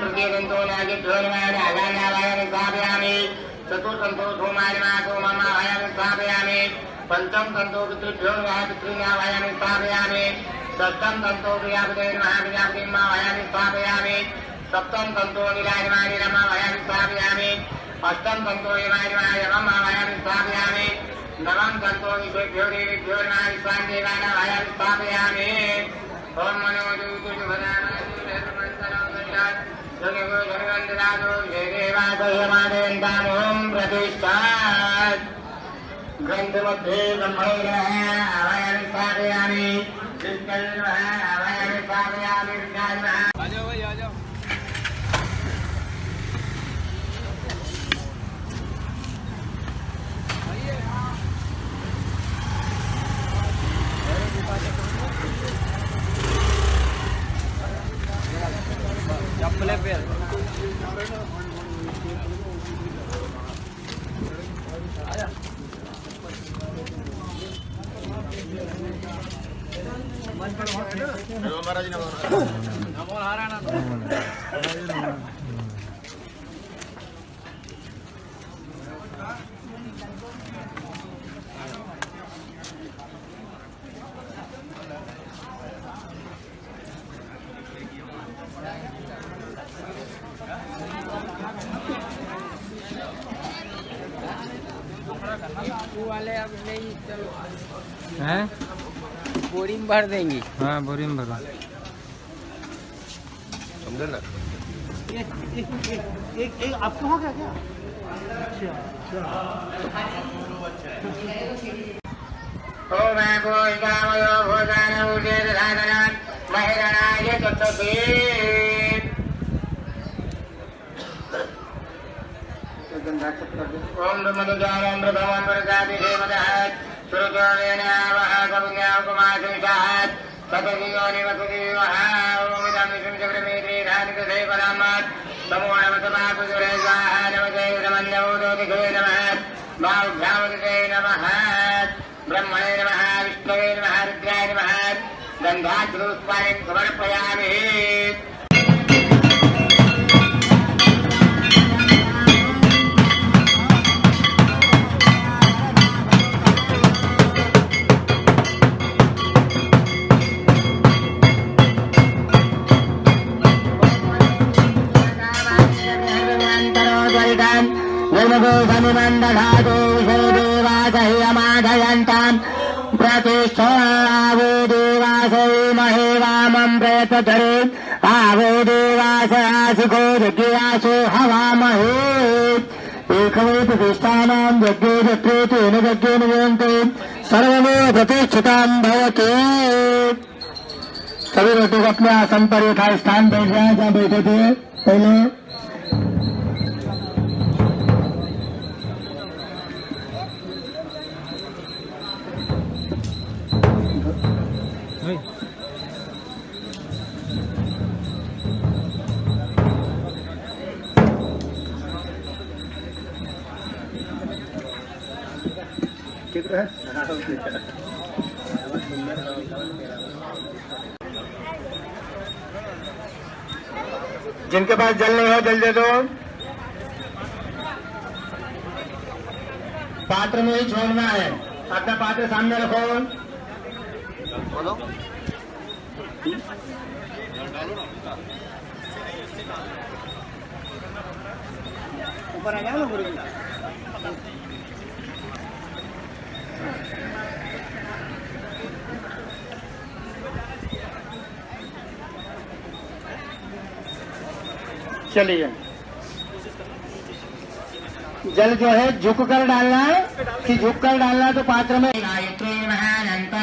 तृतीयदन्तो नागिभ्यो नमामि अगान्यावायामि स्थापयामि चतुर्थन्तो धूमानि मासो मम पञ्चम सप्तम तन्तो निराजमानि रमा वायामि स्थापयामि अष्टम तन्तो नवम तन्तो वायामि ओम मनो दूतु शुभदानोम प्रतिष्ठात् ग्रन्थमध्ये ब्रह्मैरः अवयं स्थापयामि विष्णुर्नः अवयं स्थापयामि हैं बोरी में भर देंगी हाँ बोरी में भरो ओम भूषामयो भूषान उदेर धादनात् महिरणाय चतुर्थी ओम ब्रह्मदुजानं प्रभवं प्रजाति देवतः सुरजोनेन वः कविज्ञापमाशेषात् सतजीवो निवसजीवः ओम इदं विष्णुं चक्रमेत्रे धानिकसे नमो नमः पुजुरे स्वाहा नमते नमन्नवोदोदिघे नमः बाहुभ्यामदिते नमः ब्रह्मणे नमः, विष्णवे नमः रुद्राय नमः गन्धाद्रुष्पाणिं समर्पयामि। निर्मगोधनिमण्डलादो देवासह्यमाधयन्ताम् प्रतिष्ठावो देवासै महे आवो सभी लोग अपने आसन पर यथा स्थान बैठ जाए जहाँ बैठे थे पहले जिनके पास जल नहीं हो, जल दे दो। पात्र में ही छोड़ना है। अपना पात्र सामने रखो। ऊपर आ जाओ ना गुरु चलिए। जल जो है झुक कर डालना है। कि झुक कर डालना है तो पात्र में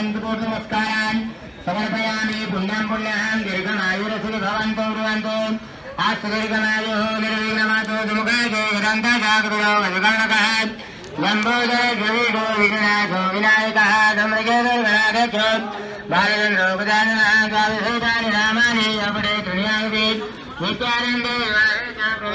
गायत्री नमस्कारान समर्पयामि पुण्यं पुण्यं दीर्घमायुरसुरि भवन्तो ब्रुवन्तो अस्तु दीर्घमायुः निर्विघ्नमातो दुमुखाय ग्रन्थशाकृतो वजुकर्णकः लम्बोदर द्रविडो विघ्नाथो विनायकः धम्रकेतर्गणाध्यक्षो बालचन्द्रो गजाननः द्वादशैतानि नामानि अपरे दुनियावि नित्यानन्दे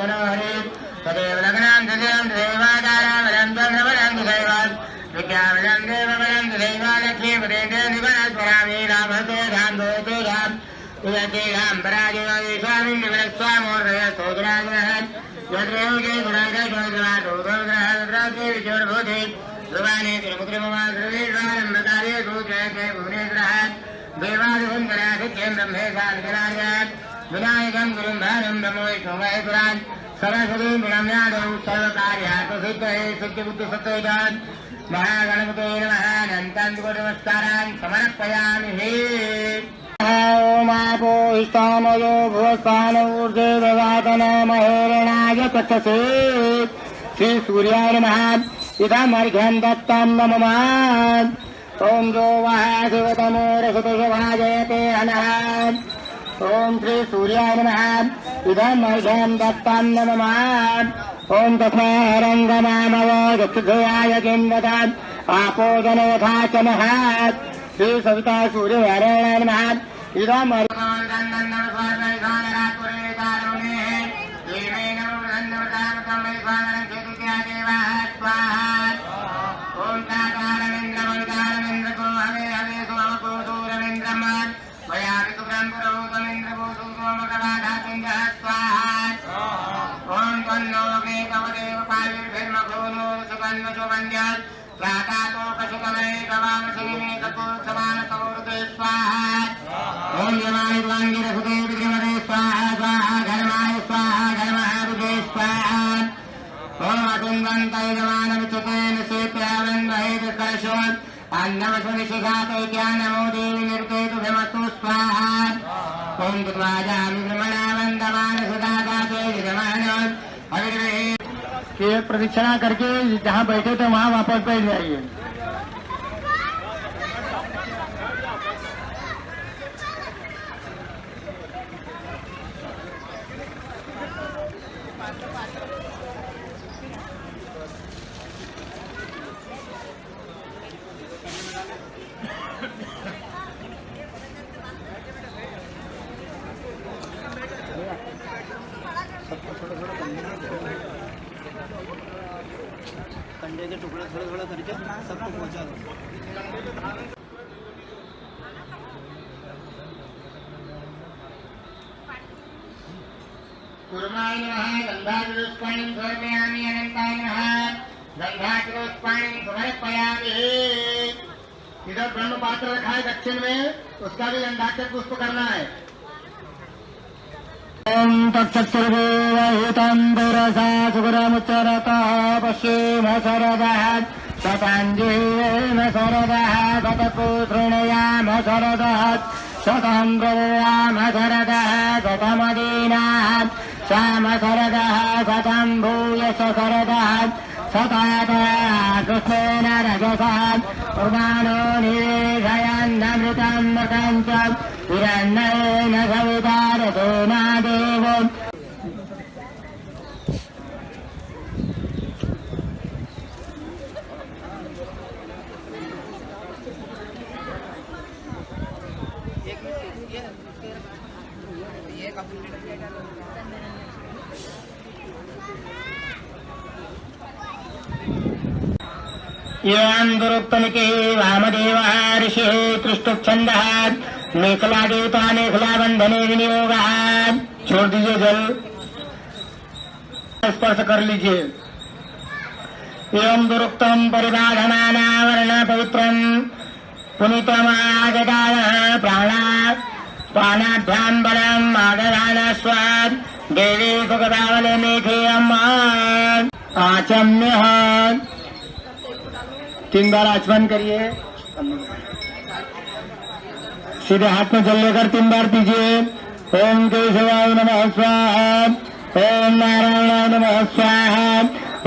तनो हरे तदेव लग्नां तदेव देवादारामलं चन्द्रबलं दैवात् विद्याबलं देवबलं दैवा लक्ष्मीपदे निवनस्मरामि रामते राम दोते राम उयते राम पराजय स्वामी निवनस्वामोर्दय स्तोत्राग्रह यद्रयोगे गुणागोग्रहादोग्रहद्राते विचोरभूते ध्रुवाने तिरुमुद्रममा ध्रुवीर्वारम्भकार्ये सूचयते भुवनेश्वरः देवादिहुन्दराधित्यं ब्रह्मेशादिकराजात् विनायकं गुरुं भारं ब्रह्म वैष्णवेश्वरान् सरस्वतीं प्रणम्यादौ सर्वकार्यात् सिद्धये सिद्धिबुद्धिसत्त्वैतान् महागणपते नमः अनन्तान्तिकोटनमस्कारान् समर्पयामि हे। ओमापो स्थानयो भुवस्थानऊर्जे ददातन महेरणाय श्रीसूर्याय नमः। इदमर्घ्यं दत्तं नमः ॐ जो वः शिवतमो ॐ श्रीसूर्याय नमः। इदमर्घ्यं दत्तं नमः। ॐ तस्मारङ्गनामव गच्छुधयाय किं ददात् आपो जनयथा च नः श्रीसविता सूर्यनारायणाय नमः। इदम् नो वेगवदेव पायुर्भिर्मघोनो सुगन्वसुगन्ध्यात् स्वाकातो पशुकमये गवामशिमे कपूर्समानसौहृदे स्वाहा। ॐ यमायुर्वाङ्गिरसुदे विद्रिमदे स्वाहा स्वाहा घर्माय स्वाहा घर्महारुदे स्वाहा। ॐ असुन्दन्तैजमानविचुते निषेप्यावन्वहेदर्शोत् अन्नवसुनिशिखाते ज्ञानमो देवि निर्देतुभिमस्तु स्वाहा ॐ दुर्वाजानुद्रमणा वन्दमानसुदाते विद्रमणोत् आगे प्रदीक्षिणा करके जहाँ बैठे थे वहाँ वापस बैठ जाइए। नमः समर्पयामि नमः समर्पयामि इधर ब्रह्म पात्र रखा है दक्षिण में उसका भी गंधाक्षर पुष्प करना है ॐ तत्सत्सर्वेवहितं दुरसा सुगुरमुच्चरतः पश्येम शरदः शताञ्जेम शरदः। शतपुतृणयाम शरदः शतं ब्रवाम शरदः। श्याम शरदः शतं भूयश शरदः सतातः कृष्णेन रजसः प्रदानो निवेशयन्नमृतं मृतं च हिरण्येन सविता रथेना देवो येन्दुरुक्तमिके वामदेवः ऋषिः त्रिष्टुच्छन्दः मेखला देवता मेखला बंधने विनियोगः। छोड़ दीजिए जल स्पर्श कर लीजिए। एवं दुरुक्तम परिबाधमानावरण पवित्रम पुनितमागताय प्राणा प्राणाभ्याम बलम आगदान स्वाद देवी सुखदावले मेघे अम्मा आचम्य तीन बार आचमन करिए। सीधे हाथ में जल लेकर तीन बार पीजिए ओम केशवाय नमः स्वाहा। ओम नारायणाय नमः स्वाहा।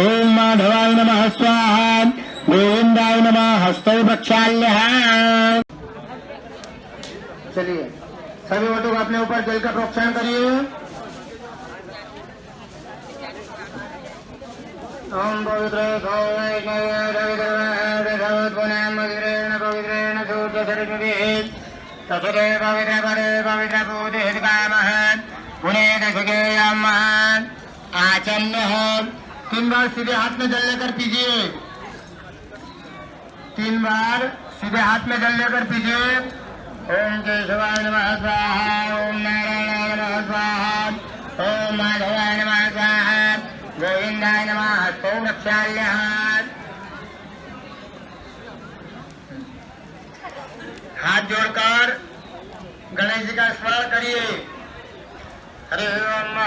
ओम माधवाय नमः स्वाहा। गोविंदाय नमः हस्तौ प्रक्षाल्य। चलिए। सभी वोटों को अपने ऊपर जल का प्रोक्षण करिए। ओम पवित्र पवित्रेण तथरे पवित्र परे दशकेयम आचल्य तीन बार सीधे हाथ में जल लेकर पीजिए तीन बार सीधे हाथ में जल लेकर पीजिए ओम केशवाय नमः स्वाहा ओम नारायणाय नमः स्वाहा ओम माधवाय नमः। गोविंदाय नमः। हस्तौ रक्षाल्य हाथ जोड़कर गणेश जी का स्मरण करिए। हरे ओम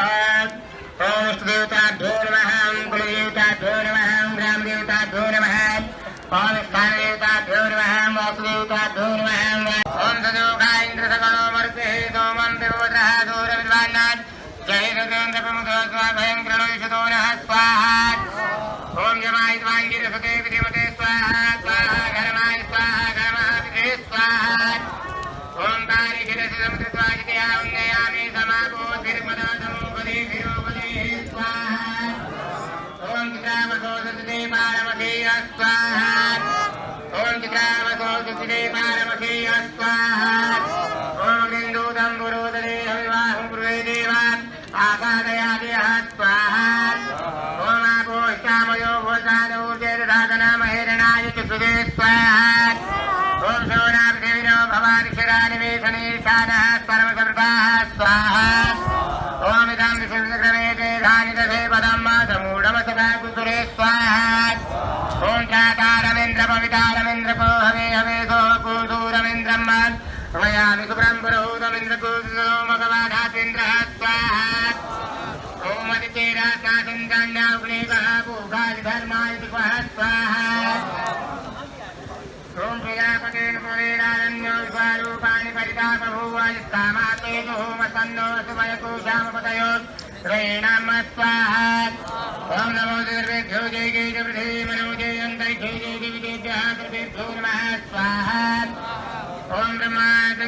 ओम इष्ट देवताभ्यो नमः, कुल देवताभ्यो नमः ओम ग्राम देवताभ्यो नमः ओम स्थान देवताभ्यो नमः ओम वासु देवताभ्यो नमः। ओम सदोगा इंद्र सकलो मर्ते सोमं देववत्रः दूर विद्वान्नाथ जय रुद्रेन्द्र प्रमुख स्वाभयं प्रणोषतो नः स्वाहा जमाय वांगिर विधिमते स्वाहा स्वाहा घरमाय स्वाहा घरमः विधे स्वाहा ओम तारी गिरसि उन्नयामि समापो स्वाहा ओम चित्रामसो सुते पारमसेय स्वाहा स्वाहा स्वाहा। ओम इदं विशुद्धक्रमे पदं समूढमसदा स्वाहा। ओम चातारमिन्द्र पवितारमिन्द्र हवे हवे सो कूसूरमिन्द्रं मयामि सुब्रं पुरोहूतमिन्द्र मगवाधातीन्द्रः स्वाहा। ओम अदितेरास्नासिन्दान्याग्नेकः पूगादिधर्माय विश्वारूपाणि परितापभूवायुस्तामातेजो मसन्नो सुमयकोशामपतयो श्रेणाम स्वाहा जय जय जय पृथिवी स्वाहा ओम ब्रह्मा